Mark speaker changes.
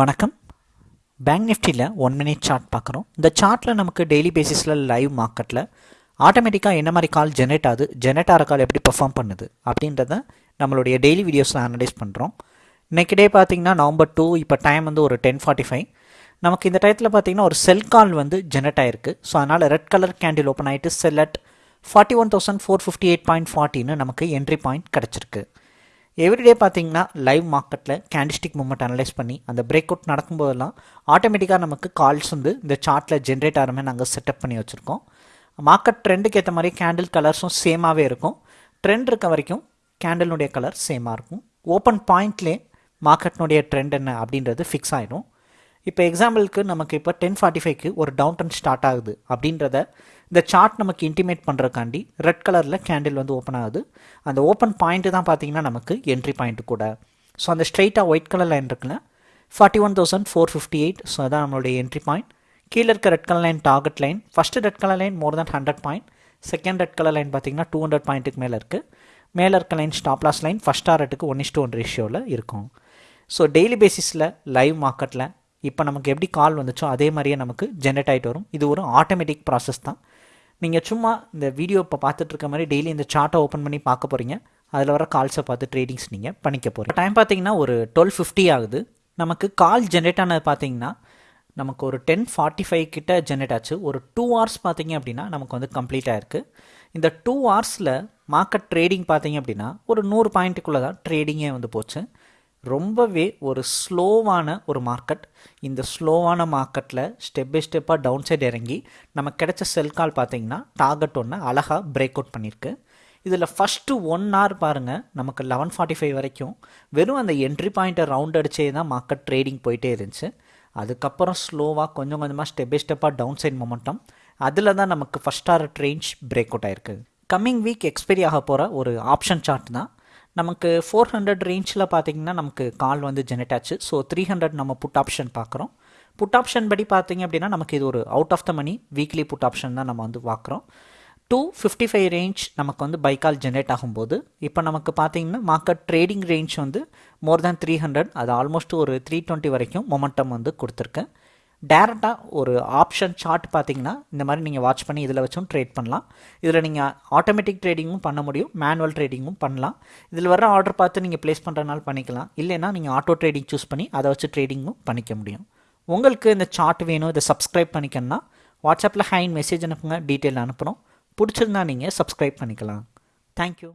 Speaker 1: வணக்கம். பேங்க் நிஃப்டியில் one minute chart பார்க்குறோம். இந்த சார்ட்டில் நமக்கு டெய்லி பேசிஸில் லைவ் மார்க்கெட்டில் ஆட்டோமேட்டிக்காக என்ன மாதிரி கால் ஜெனரேட் ஆகுது ஜெனரேட் ஆகிற கால் எப்படி பெர்ஃபார்ம் பண்ணுது அப்படின்றத நம்மளுடைய டெய்லி வீடியோஸில் அனலைஸ் பண்ணுறோம் இன்றைக்கி டே பார்த்தீங்கன்னா நவம்பர் டூ இப்போ டைம் வந்து ஒரு டென் ஃபார்ட்டி ஃபைவ் நமக்கு இந்த டயத்தில் பார்த்தீங்கன்னா ஒரு செல் கால் வந்து ஜெனரேட் ஆயிருக்கு. ஸோ அதனால் ரெட் கலர் கேண்டில் ஓப்பன் ஆகிட்டு sell at forty one thousand four fifty eight point ஃபார்ட்டின்னு நமக்கு என்ட்ரி பாயிண்ட் கிடச்சிருக்கு. எவ்ரிடே பார்த்தீங்கன்னா லைவ் மார்க்கெட்டில் கேண்டிஸ்டிக் மூமெண்ட் அனலைஸ் பண்ணி அந்த பிரேக் அவுட் நடக்கும்போதெல்லாம் ஆட்டோமேட்டிக்காக நமக்கு கால்ஸ் வந்து இந்த சார்ட்டில் ஜென்ரேட் ஆகிற மாதிரி நாங்கள் செட்டப் பண்ணி வச்சுருக்கோம். மார்க்கெட் ட்ரெண்டுக்கு ஏற்ற மாதிரி கேண்டில் கலர்ஸும் சேமாகவே இருக்கும். ட்ரெண்ட் இருக்க வரைக்கும் கேண்டிலுடைய கலர் சேமாக இருக்கும். ஓப்பன் பாயிண்ட்லேயே மார்க்கெட்னுடைய ட்ரெண்ட் என்ன அப்படின்றது ஃபிக்ஸ் ஆகிடும் இப்போ எக்ஸாம்பிளுக்கு நமக்கு இப்போ டென் ஃபார்ட்டி ஃபைவ்க்கு ஒரு டவுன் ட்ரெண்ட் ஸ்டார்ட் ஆகுது அப்படின்றத இந்த சார்ட் நமக்கு இன்டிமேட் பண்ணுறக்காண்டி ரெட் கலரில் கேண்டில் வந்து ஓப்பன் ஆகுது. அந்த ஓப்பன் பாயிண்ட்டு தான் பார்த்தீங்கன்னா நமக்கு என்ட்ரி பாயிண்ட் கூட. ஸோ அந்த ஸ்ட்ரெயிட்டாக ஒயிட் கலர் லைன் இருக்குல்ல forty one thousand four fifty eight so அதான் நம்மளுடைய என்ட்ரி பாயிண்ட் கீழே இருக்க red colour line target line first red colour line more than hundred point second red colour line பார்த்தீங்கன்னா two hundred பாயிண்ட்டுக்கு மேலே இருக்குது மேலே இருக்க line stop loss line first ஆர்ட்டுக்கு one is two one ரேஷியோவில் இருக்கும். ஸோ டெய்லி பேசிஸில் லைவ் மார்க்கெட்டில் இப்போ நமக்கு எப்படி கால் வந்துச்சோ அதே மாதிரியே நமக்கு ஜென்ரேட் ஆகிட்டு வரும். இது ஒரு ஆட்டோமேட்டிக் ப்ராசஸ் தான். நீங்கள் சும்மா இந்த வீடியோ இப்போ பார்த்துட்ருக்க மாதிரி டெய்லி இந்த சார்ட்டை ஓப்பன் பண்ணி பார்க்க போகிறீங்க அதில் வர கால்ஸை பார்த்து ட்ரேடிங்ஸ் நீங்கள் பண்ணிக்க போகிறீங்க டைம் பார்த்தீங்கன்னா ஒரு டுவெல் ஃபிஃப்டி ஆகுது. நமக்கு கால் ஜென்ரேட் ஆனது பார்த்தீங்கன்னா நமக்கு ஒரு டென் ஃபார்ட்டி ஃபைவ் கிட்ட ஜென்ரேட் ஆச்சு. ஒரு டூ ஹவர்ஸ் பார்த்தீங்க அப்படின்னா நமக்கு வந்து கம்ப்ளீட் ஆயிருக்கு. இந்த டூ ஹவர்ஸில் மார்க்கெட் ட்ரேடிங் பார்த்தீங்க அப்படின்னா ஒரு நூறு பாயிண்ட்டுக்குள்ளே தான் ட்ரேடிங்கே வந்து போச்சு. ரொம்பவே ஒரு ஸ்லோவான ஒரு மார்க்கெட். இந்த ஸ்லோவான மார்க்கெட்டில் ஸ்டெப் பை ஸ்டெப்பாக டவுன் சைடு இறங்கி நமக்கு கிடைச்ச செல் கால் பார்த்தீங்கன்னா டார்கெட் ஒன்று அழகாக பிரேக் அவுட் பண்ணியிருக்கு இதில் ஃபஸ்ட்டு ஒன் ஹவர் பாருங்கள் நமக்கு லெவன் ஃபார்ட்டி ஃபைவ் வரைக்கும் வெறும் அந்த என்ட்ரி பாயிண்ட்டை ரவுண்ட் அடிச்சே தான் மார்க்கெட் ட்ரேடிங் போயிட்டே இருந்துச்சு. அதுக்கப்புறம் ஸ்லோவாக கொஞ்சம் கொஞ்சமாக ஸ்டெப் பை ஸ்டெப்பாக டவுன் சைட் மொமெண்டம் அதில் தான் நமக்கு first R range break out ஆயிருக்கு. கம்மிங் வீக் எக்ஸ்பைரி ஆக போகிற ஒரு ஆப்ஷன் சார்ட் தான். நமக்கு ஃபோர் ஹண்ட்ரட் ரேஞ்சில் பார்த்தீங்கன்னா நமக்கு கால் வந்து ஜெனரேட் ஆச்சு. ஸோ த்ரீ ஹண்ட்ரட் நம்ம புட் ஆப்ஷன் பார்க்குறோம் புட் ஆப்ஷன் படி பார்த்தீங்க அப்படின்னா நமக்கு இது ஒரு out of the money weekly put option தான் நம்ம வந்து பார்க்குறோம் டூ ஃபிஃப்டி ஃபைவ் ரேஞ்ச் நமக்கு வந்து பைக்கால் ஜென்ரேட் ஆகும்போது இப்போ நமக்கு பார்த்தீங்கன்னா மார்க்கெட் ட்ரேடிங் ரேஞ்ச் வந்து மோர் தேன் த்ரீ ஹண்ட்ரட் அது ஆல்மோஸ்ட் ஒரு த்ரீ டுவெண்ட்டி வரைக்கும் மொமெண்டம் வந்து கொடுத்துருக்கேன் டேரெக்டாக ஒரு ஆப்ஷன் சார்ட் பார்த்தீங்கன்னா இந்த மாதிரி நீங்கள் வாட்ச் பண்ணி இதில் வச்சும் ட்ரேட் பண்ணலாம். இதில் நீங்கள் ஆட்டோமேட்டிக் ட்ரேடிங்கும் பண்ண முடியும் மேனுவல் ட்ரேடிங்கும் பண்ணலாம். இதில் வர ஆர்டர் பார்த்து நீங்கள் ப்ளேஸ் பண்ணுறதுனால பண்ணிக்கலாம். இல்லைன்னா நீங்கள் ஆட்டோ ட்ரேடிங் சூஸ் பண்ணி அதை வச்சு ட்ரேடிங்கும் பண்ணிக்க முடியும். உங்களுக்கு இந்த சார்ட் வேணும் இதை சப்ஸ்கிரைப் பண்ணிக்கணும்னா வாட்ஸ்அப்பில் ஹைன் மெசேஜ் அனுப்புங்க டீட்டெயில் அனுப்புகிறோம் பிடிச்சிருந்தா நீங்கள் சப்ஸ்கிரைப் பண்ணிக்கலாம். தேங்க்யூ